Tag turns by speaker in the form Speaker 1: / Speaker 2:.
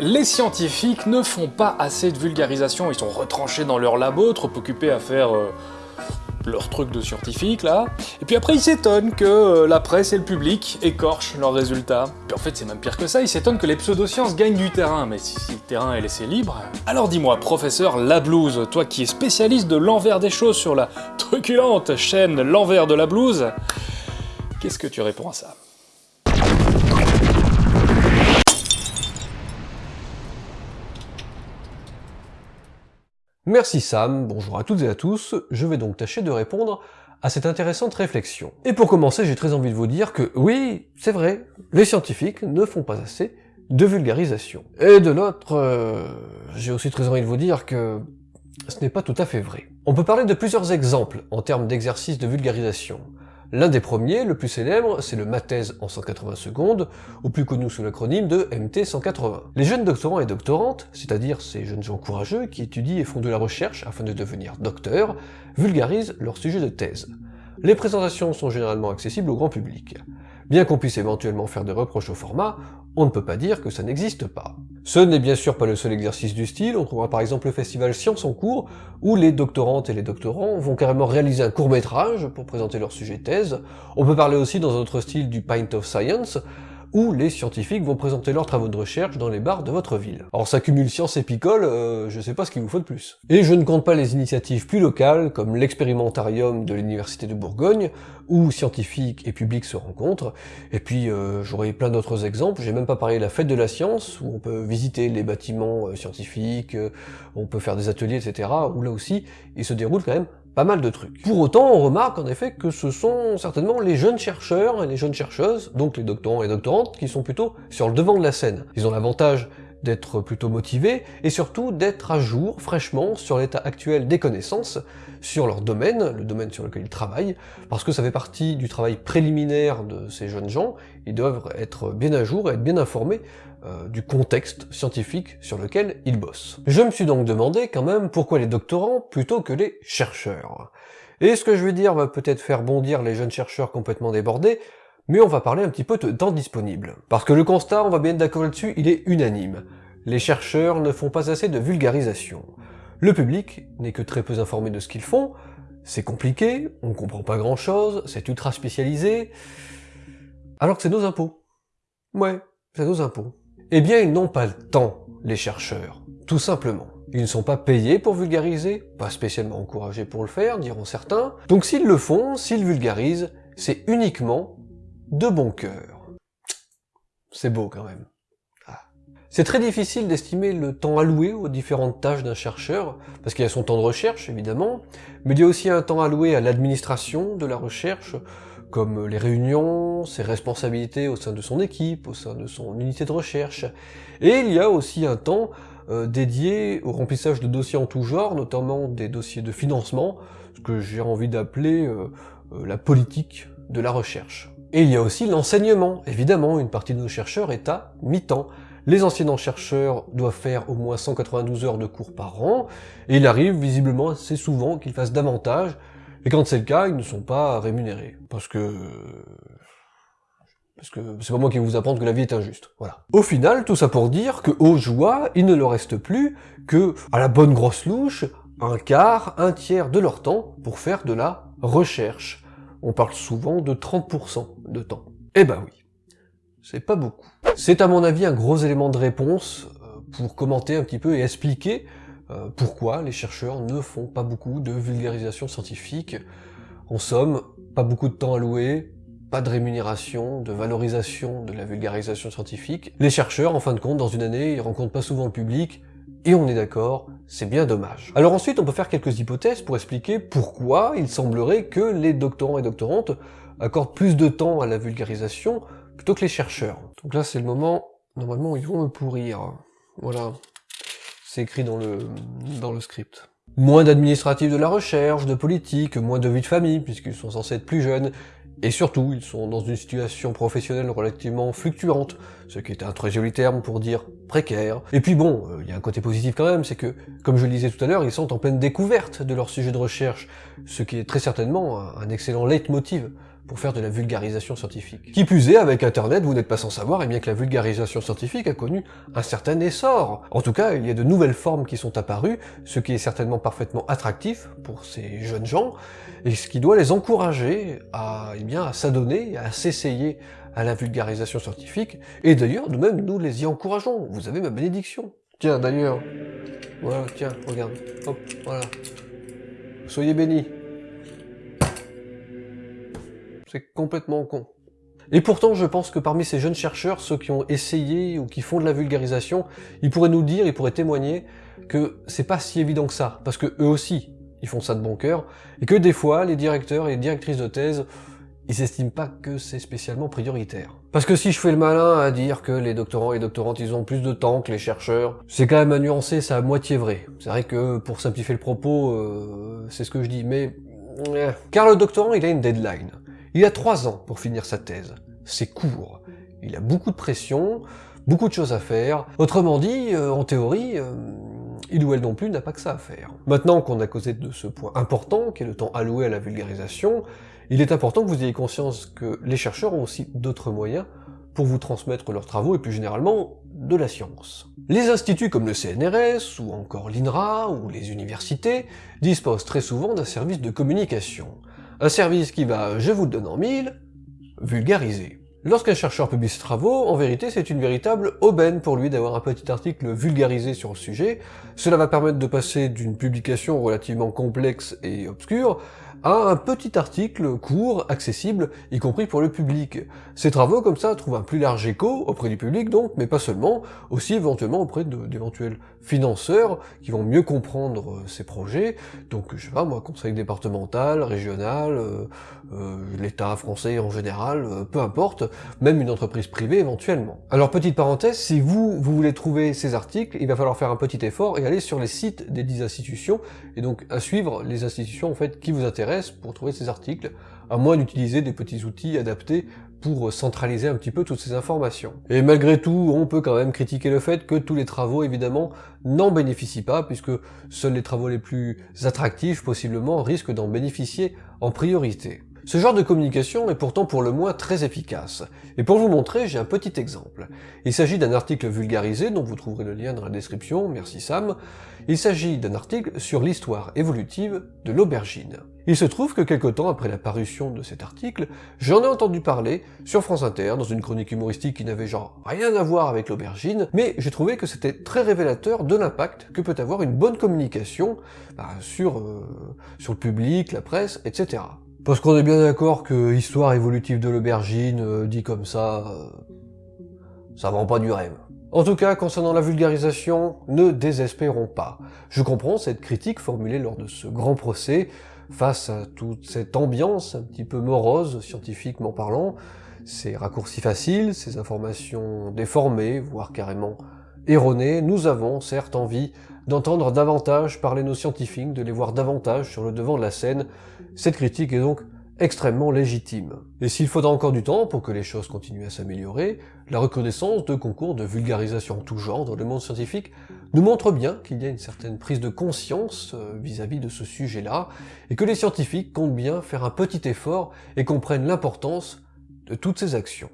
Speaker 1: Les scientifiques ne font pas assez de vulgarisation, ils sont retranchés dans leur labo, trop occupés à faire euh, leur truc de scientifique là. Et puis après ils s'étonnent que euh, la presse et le public écorchent leurs résultats. Puis en fait c'est même pire que ça, ils s'étonnent que les pseudosciences gagnent du terrain, mais si, si le terrain est laissé libre... Alors dis-moi, professeur Lablouse, toi qui es spécialiste de l'envers des choses sur la truculente chaîne L'envers de la blouse, qu'est-ce que tu réponds à ça?
Speaker 2: Merci Sam, bonjour à toutes et à tous, je vais donc tâcher de répondre à cette intéressante réflexion. Et pour commencer, j'ai très envie de vous dire que oui, c'est vrai, les scientifiques ne font pas assez de vulgarisation. Et de l'autre, euh, j'ai aussi très envie de vous dire que ce n'est pas tout à fait vrai. On peut parler de plusieurs exemples en termes d'exercice de vulgarisation. L'un des premiers, le plus célèbre, c'est le Mathèse en 180 secondes, ou plus connu sous l'acronyme de MT180. Les jeunes doctorants et doctorantes, c'est-à-dire ces jeunes gens courageux qui étudient et font de la recherche afin de devenir docteurs, vulgarisent leur sujet de thèse. Les présentations sont généralement accessibles au grand public. Bien qu'on puisse éventuellement faire des reproches au format, on ne peut pas dire que ça n'existe pas. Ce n'est bien sûr pas le seul exercice du style, on trouvera par exemple le festival Science en cours, où les doctorantes et les doctorants vont carrément réaliser un court-métrage pour présenter leur sujet thèse. On peut parler aussi dans un autre style du Pint of Science, où les scientifiques vont présenter leurs travaux de recherche dans les bars de votre ville. Alors ça cumule science et picole, euh, je sais pas ce qu'il vous faut de plus. Et je ne compte pas les initiatives plus locales, comme l'expérimentarium de l'université de Bourgogne, où scientifiques et publics se rencontrent, et puis euh, j'aurais plein d'autres exemples, j'ai même pas parlé de la fête de la science, où on peut visiter les bâtiments euh, scientifiques, on peut faire des ateliers, etc., où là aussi, il se déroule quand même pas mal de trucs. Pour autant, on remarque en effet que ce sont certainement les jeunes chercheurs et les jeunes chercheuses, donc les doctorants et doctorantes, qui sont plutôt sur le devant de la scène. Ils ont l'avantage d'être plutôt motivés, et surtout d'être à jour, fraîchement, sur l'état actuel des connaissances, sur leur domaine, le domaine sur lequel ils travaillent, parce que ça fait partie du travail préliminaire de ces jeunes gens, ils doivent être bien à jour et être bien informés euh, du contexte scientifique sur lequel ils bossent. Je me suis donc demandé quand même pourquoi les doctorants plutôt que les chercheurs. Et ce que je vais dire va peut-être faire bondir les jeunes chercheurs complètement débordés, mais on va parler un petit peu de temps disponible. Parce que le constat, on va bien être d'accord là-dessus, il est unanime. Les chercheurs ne font pas assez de vulgarisation. Le public n'est que très peu informé de ce qu'ils font, c'est compliqué, on comprend pas grand chose, c'est ultra spécialisé, alors que c'est nos impôts. Ouais, c'est nos impôts. Eh bien, ils n'ont pas le temps, les chercheurs, tout simplement. Ils ne sont pas payés pour vulgariser, pas spécialement encouragés pour le faire, diront certains. Donc s'ils le font, s'ils vulgarisent, c'est uniquement de bon cœur. C'est beau quand même. Ah. C'est très difficile d'estimer le temps alloué aux différentes tâches d'un chercheur, parce qu'il y a son temps de recherche, évidemment, mais il y a aussi un temps alloué à l'administration de la recherche, comme les réunions, ses responsabilités au sein de son équipe, au sein de son unité de recherche. Et il y a aussi un temps euh, dédié au remplissage de dossiers en tout genre, notamment des dossiers de financement, ce que j'ai envie d'appeler euh, euh, la politique de la recherche. Et il y a aussi l'enseignement. Évidemment, une partie de nos chercheurs est à mi-temps. Les enseignants chercheurs doivent faire au moins 192 heures de cours par an, et il arrive visiblement assez souvent qu'ils fassent davantage, et quand c'est le cas, ils ne sont pas rémunérés. Parce que... Parce que c'est pas moi qui vais vous apprendre que la vie est injuste. Voilà. Au final, tout ça pour dire que aux joies, il ne leur reste plus que, à la bonne grosse louche, un quart, un tiers de leur temps pour faire de la recherche on parle souvent de 30% de temps. Eh ben oui, c'est pas beaucoup. C'est à mon avis un gros élément de réponse euh, pour commenter un petit peu et expliquer euh, pourquoi les chercheurs ne font pas beaucoup de vulgarisation scientifique. En somme, pas beaucoup de temps alloué, pas de rémunération, de valorisation de la vulgarisation scientifique. Les chercheurs, en fin de compte, dans une année, ils rencontrent pas souvent le public, et on est d'accord, c'est bien dommage. Alors ensuite, on peut faire quelques hypothèses pour expliquer pourquoi il semblerait que les doctorants et doctorantes accordent plus de temps à la vulgarisation plutôt que les chercheurs. Donc là, c'est le moment, normalement, ils vont me pourrir. Voilà. C'est écrit dans le, dans le script. Moins d'administratifs de la recherche, de politique, moins de vie de famille, puisqu'ils sont censés être plus jeunes, et surtout, ils sont dans une situation professionnelle relativement fluctuante, ce qui est un très joli terme pour dire précaire. Et puis bon, euh, il y a un côté positif quand même, c'est que, comme je le disais tout à l'heure, ils sont en pleine découverte de leur sujet de recherche, ce qui est très certainement un excellent leitmotiv pour faire de la vulgarisation scientifique. Qui plus est, avec Internet, vous n'êtes pas sans savoir bien que la vulgarisation scientifique a connu un certain essor. En tout cas, il y a de nouvelles formes qui sont apparues, ce qui est certainement parfaitement attractif pour ces jeunes gens, et ce qui doit les encourager à, eh à s'adonner, à s'essayer à la vulgarisation scientifique, et d'ailleurs, nous-mêmes, nous les y encourageons. Vous avez ma bénédiction. Tiens, d'ailleurs, voilà, tiens, regarde, hop, voilà. Soyez bénis. C'est complètement con. Et pourtant, je pense que parmi ces jeunes chercheurs, ceux qui ont essayé ou qui font de la vulgarisation, ils pourraient nous dire, ils pourraient témoigner que c'est pas si évident que ça, parce que eux aussi, ils font ça de bon cœur, et que des fois, les directeurs et les directrices de thèse, ils s'estiment pas que c'est spécialement prioritaire. Parce que si je fais le malin à dire que les doctorants et doctorantes, ils ont plus de temps que les chercheurs, c'est quand même à nuancer, c'est à moitié vrai. C'est vrai que, pour simplifier le propos, euh, c'est ce que je dis, mais... Car le doctorant, il a une deadline. Il a trois ans pour finir sa thèse. C'est court. Il a beaucoup de pression, beaucoup de choses à faire. Autrement dit, euh, en théorie, euh, il ou elle non plus n'a pas que ça à faire. Maintenant qu'on a causé de ce point important, qui est le temps alloué à la vulgarisation, il est important que vous ayez conscience que les chercheurs ont aussi d'autres moyens pour vous transmettre leurs travaux et plus généralement de la science. Les instituts comme le CNRS, ou encore l'INRA, ou les universités, disposent très souvent d'un service de communication. Un service qui va, je vous le donne en mille, vulgariser. Lorsqu'un chercheur publie ses travaux, en vérité c'est une véritable aubaine pour lui d'avoir un petit article vulgarisé sur le sujet, cela va permettre de passer d'une publication relativement complexe et obscure à un petit article court, accessible, y compris pour le public. Ces travaux, comme ça, trouvent un plus large écho auprès du public, donc, mais pas seulement, aussi éventuellement auprès d'éventuels financeurs qui vont mieux comprendre euh, ces projets, donc, je sais pas, moi, conseil départemental, régional, euh, euh, l'État français en général, peu importe, même une entreprise privée éventuellement. Alors, petite parenthèse, si vous, vous voulez trouver ces articles, il va falloir faire un petit effort et aller sur les sites des 10 institutions, et donc à suivre les institutions, en fait, qui vous intéressent, pour trouver ces articles, à moins d'utiliser des petits outils adaptés pour centraliser un petit peu toutes ces informations. Et malgré tout, on peut quand même critiquer le fait que tous les travaux, évidemment, n'en bénéficient pas, puisque seuls les travaux les plus attractifs, possiblement, risquent d'en bénéficier en priorité. Ce genre de communication est pourtant pour le moins très efficace. Et pour vous montrer, j'ai un petit exemple. Il s'agit d'un article vulgarisé, dont vous trouverez le lien dans la description, merci Sam. Il s'agit d'un article sur l'histoire évolutive de l'aubergine. Il se trouve que quelque temps après la parution de cet article, j'en ai entendu parler sur France Inter, dans une chronique humoristique qui n'avait genre rien à voir avec l'aubergine, mais j'ai trouvé que c'était très révélateur de l'impact que peut avoir une bonne communication bah, euh, sur le public, la presse, etc. Parce qu'on est bien d'accord que histoire évolutive de l'aubergine, euh, dit comme ça, euh, ça vend pas du rêve. En tout cas, concernant la vulgarisation, ne désespérons pas. Je comprends cette critique formulée lors de ce grand procès, face à toute cette ambiance un petit peu morose, scientifiquement parlant, ces raccourcis faciles, ces informations déformées, voire carrément erronées, nous avons certes envie d'entendre davantage parler nos scientifiques, de les voir davantage sur le devant de la scène. Cette critique est donc extrêmement légitime. Et s'il faudra encore du temps pour que les choses continuent à s'améliorer, la recrudescence de concours de vulgarisation tout genre dans le monde scientifique nous montre bien qu'il y a une certaine prise de conscience euh, vis-à-vis -vis de ce sujet-là, et que les scientifiques comptent bien faire un petit effort et comprennent l'importance de toutes ces actions.